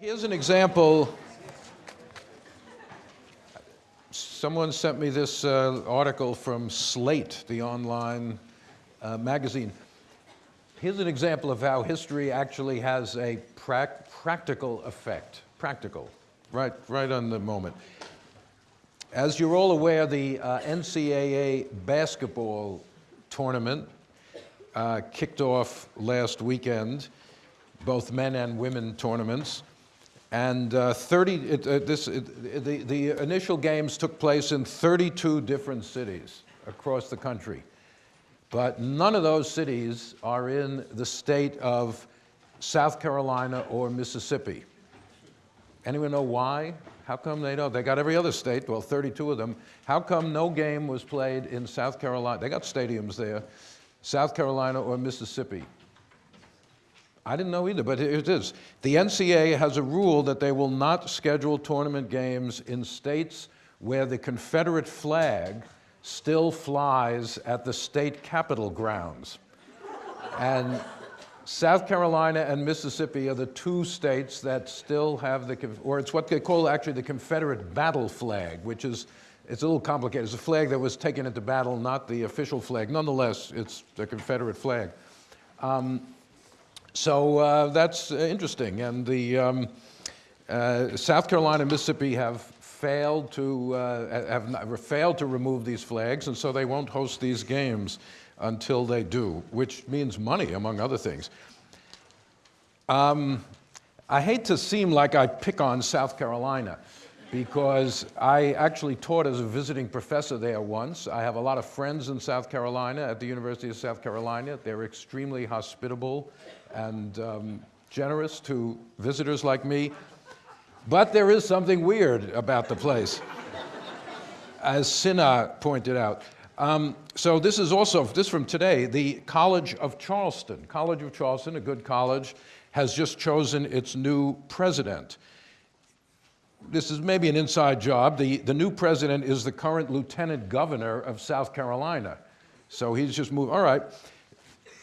Here's an example. Someone sent me this uh, article from Slate, the online uh, magazine. Here's an example of how history actually has a prac practical effect. Practical, right, right on the moment. As you're all aware, the uh, NCAA basketball tournament uh, kicked off last weekend, both men and women tournaments. And uh, 30, it, uh, this, it, the, the initial games took place in 32 different cities across the country. But none of those cities are in the state of South Carolina or Mississippi. Anyone know why? How come they don't? They got every other state, well, 32 of them. How come no game was played in South Carolina? They got stadiums there, South Carolina or Mississippi. I didn't know either, but it is. The NCAA has a rule that they will not schedule tournament games in states where the Confederate flag still flies at the state capitol grounds. and South Carolina and Mississippi are the two states that still have the, or it's what they call actually the Confederate battle flag, which is, it's a little complicated. It's a flag that was taken into battle, not the official flag. Nonetheless, it's the Confederate flag. Um, so uh, that's interesting. And the um, uh, South Carolina and Mississippi have failed to uh, have not, failed to remove these flags, and so they won't host these games until they do, which means money, among other things. Um, I hate to seem like I pick on South Carolina because I actually taught as a visiting professor there once. I have a lot of friends in South Carolina at the University of South Carolina. They're extremely hospitable and um, generous to visitors like me. But there is something weird about the place, as Sinha pointed out. Um, so this is also, this from today, the College of Charleston. College of Charleston, a good college, has just chosen its new president. This is maybe an inside job. The, the new president is the current lieutenant governor of South Carolina. So he's just moved, all right.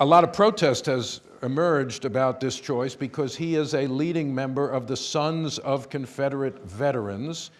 A lot of protest has emerged about this choice because he is a leading member of the Sons of Confederate Veterans.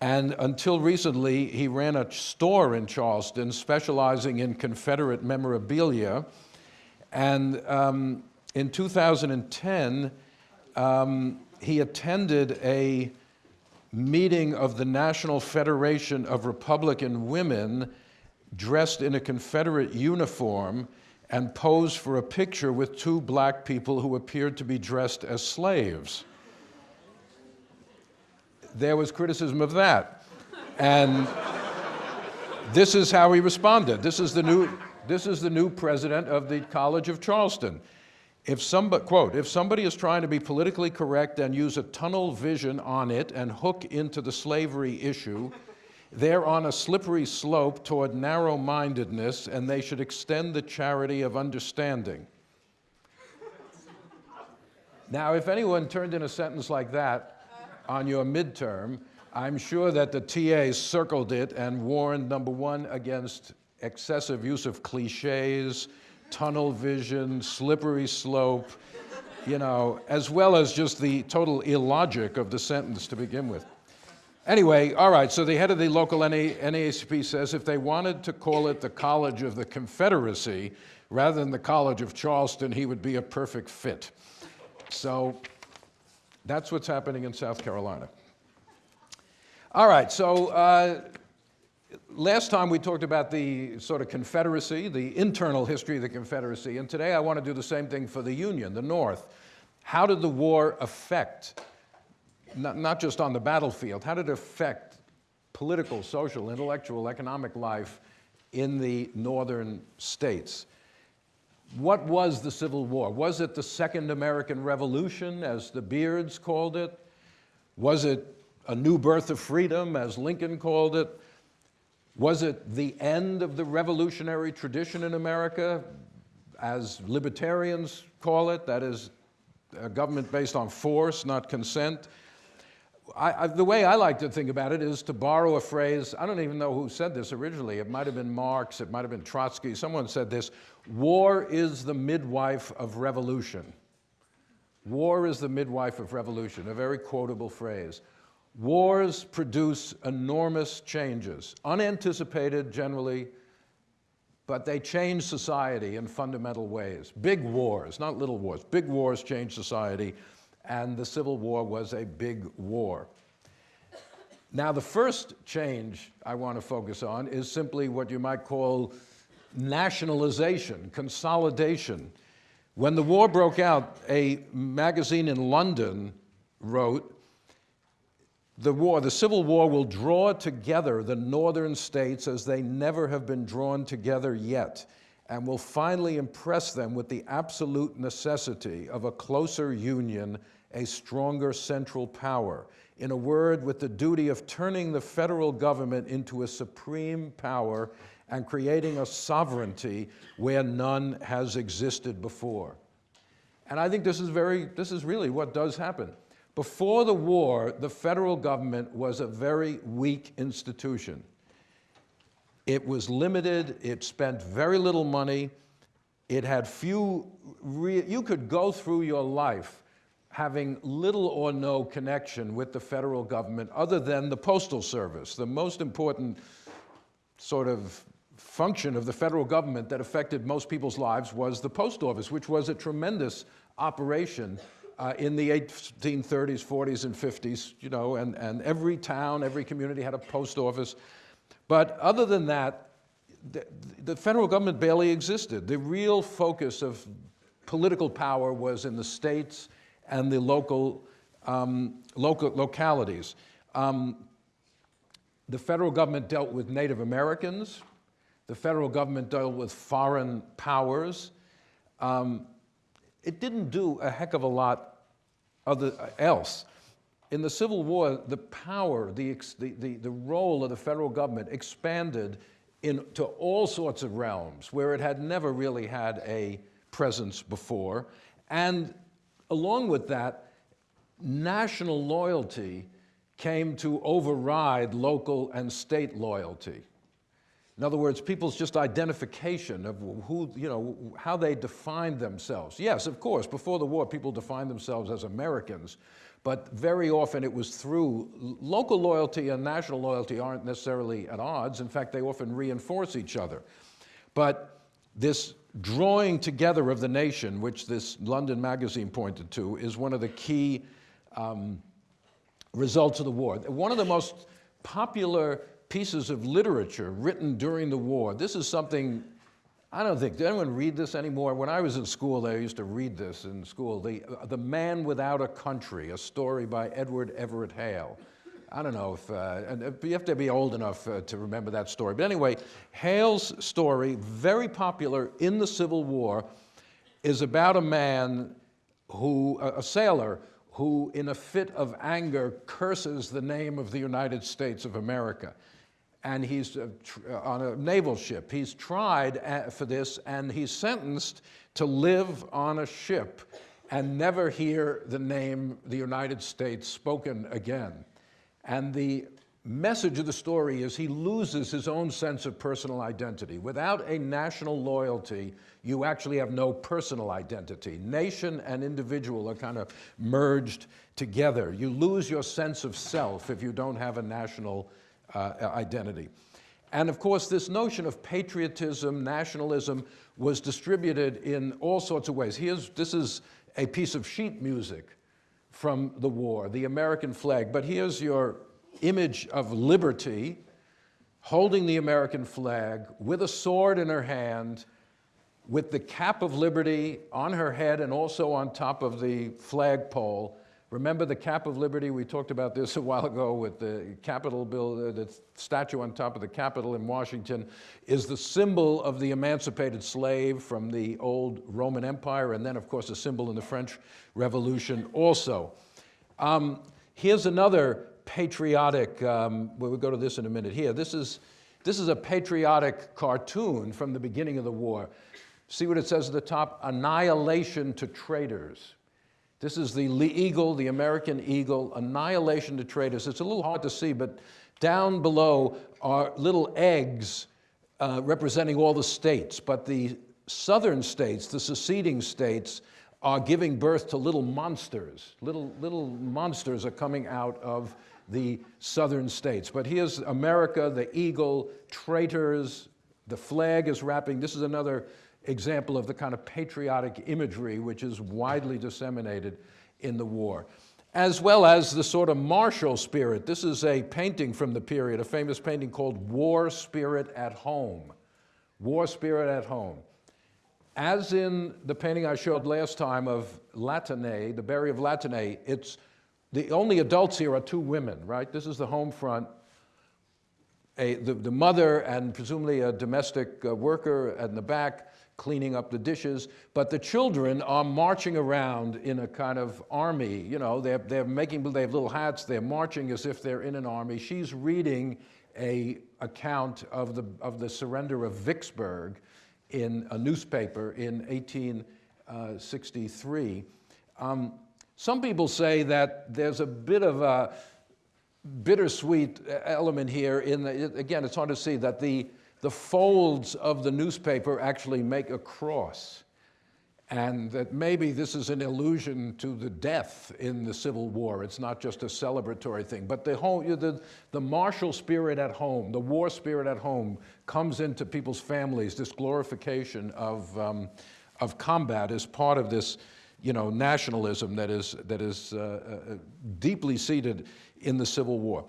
And until recently, he ran a store in Charleston specializing in Confederate memorabilia. And um, in 2010, um, he attended a meeting of the National Federation of Republican Women dressed in a Confederate uniform and posed for a picture with two black people who appeared to be dressed as slaves. There was criticism of that. And this is how he responded. This is the new, this is the new president of the College of Charleston. If somebody, quote, if somebody is trying to be politically correct and use a tunnel vision on it and hook into the slavery issue, they're on a slippery slope toward narrow-mindedness and they should extend the charity of understanding. Now, if anyone turned in a sentence like that on your midterm, I'm sure that the TAs circled it and warned, number one, against excessive use of cliches, tunnel vision, slippery slope, you know, as well as just the total illogic of the sentence to begin with. Anyway, all right, so the head of the local NA, NAACP says if they wanted to call it the College of the Confederacy rather than the College of Charleston, he would be a perfect fit. So that's what's happening in South Carolina. All right, so uh, last time we talked about the sort of Confederacy, the internal history of the Confederacy, and today I want to do the same thing for the Union, the North. How did the war affect not, not just on the battlefield, how did it affect political, social, intellectual, economic life in the northern states? What was the Civil War? Was it the Second American Revolution, as the Beards called it? Was it a new birth of freedom, as Lincoln called it? Was it the end of the revolutionary tradition in America, as libertarians call it, that is, a government based on force, not consent? I, I, the way I like to think about it is to borrow a phrase, I don't even know who said this originally. It might have been Marx, it might have been Trotsky. Someone said this, war is the midwife of revolution. War is the midwife of revolution, a very quotable phrase. Wars produce enormous changes, unanticipated generally, but they change society in fundamental ways. Big wars, not little wars, big wars change society, and the Civil War was a big war. Now, the first change I want to focus on is simply what you might call nationalization, consolidation. When the war broke out, a magazine in London wrote, the war, the Civil War will draw together the northern states as they never have been drawn together yet, and will finally impress them with the absolute necessity of a closer union, a stronger central power. In a word, with the duty of turning the federal government into a supreme power and creating a sovereignty where none has existed before. And I think this is very, this is really what does happen. Before the war, the federal government was a very weak institution. It was limited, it spent very little money, it had few, you could go through your life having little or no connection with the federal government other than the postal service, the most important sort of function of the federal government that affected most people's lives was the post office, which was a tremendous operation uh, in the 1830s, 40s, and 50s, you know, and, and every town, every community had a post office. But other than that, the, the federal government barely existed. The real focus of political power was in the states and the local, um, local localities. Um, the federal government dealt with Native Americans. The federal government dealt with foreign powers. Um, it didn't do a heck of a lot other, else. In the Civil War, the power, the, the, the, role of the federal government expanded into all sorts of realms where it had never really had a presence before. And along with that, national loyalty came to override local and state loyalty. In other words, people's just identification of who, you know, how they defined themselves. Yes, of course, before the war, people defined themselves as Americans, but very often it was through local loyalty and national loyalty aren't necessarily at odds. In fact, they often reinforce each other. But this drawing together of the nation, which this London magazine pointed to, is one of the key um, results of the war. One of the most popular pieces of literature written during the war. This is something, I don't think, did anyone read this anymore? When I was in school, they used to read this in school. The, uh, the Man Without a Country, a story by Edward Everett Hale. I don't know if, uh, and you have to be old enough uh, to remember that story. But anyway, Hale's story, very popular in the Civil War, is about a man who, a sailor, who in a fit of anger curses the name of the United States of America and he's uh, uh, on a naval ship. He's tried uh, for this and he's sentenced to live on a ship and never hear the name the United States spoken again. And the message of the story is he loses his own sense of personal identity. Without a national loyalty, you actually have no personal identity. Nation and individual are kind of merged together. You lose your sense of self if you don't have a national Uh, uh, identity. And of course, this notion of patriotism, nationalism, was distributed in all sorts of ways. Here's, this is a piece of sheet music from the war, the American flag. But here's your image of liberty holding the American flag with a sword in her hand, with the cap of liberty on her head and also on top of the flagpole, Remember the Cap of Liberty? We talked about this a while ago with the Capitol bill, the statue on top of the Capitol in Washington is the symbol of the emancipated slave from the old Roman Empire, and then, of course, a symbol in the French Revolution also. Um, here's another patriotic, um, we'll go to this in a minute here. This is, this is a patriotic cartoon from the beginning of the war. See what it says at the top? Annihilation to traitors. This is the eagle, the American eagle, annihilation to traitors. It's a little hard to see, but down below are little eggs uh, representing all the states. But the southern states, the seceding states, are giving birth to little monsters. Little, little monsters are coming out of the southern states. But here's America, the eagle, traitors, the flag is wrapping. This is another example of the kind of patriotic imagery which is widely disseminated in the war, as well as the sort of martial spirit. This is a painting from the period, a famous painting called War Spirit at Home. War Spirit at Home. As in the painting I showed last time of Latané, the Burial of Latané, it's the only adults here are two women, right? This is the home front. A, the, the mother and presumably a domestic uh, worker in the back cleaning up the dishes, but the children are marching around in a kind of army. You know, they're, they're making, they have little hats, they're marching as if they're in an army. She's reading a account of the, of the surrender of Vicksburg in a newspaper in 1863. Um, some people say that there's a bit of a bittersweet element here in the, again, it's hard to see that the, the folds of the newspaper actually make a cross. And that maybe this is an allusion to the death in the Civil War. It's not just a celebratory thing. But the, whole, the, the martial spirit at home, the war spirit at home, comes into people's families. This glorification of, um, of combat is part of this you know, nationalism that is, that is uh, uh, deeply seated in the Civil War.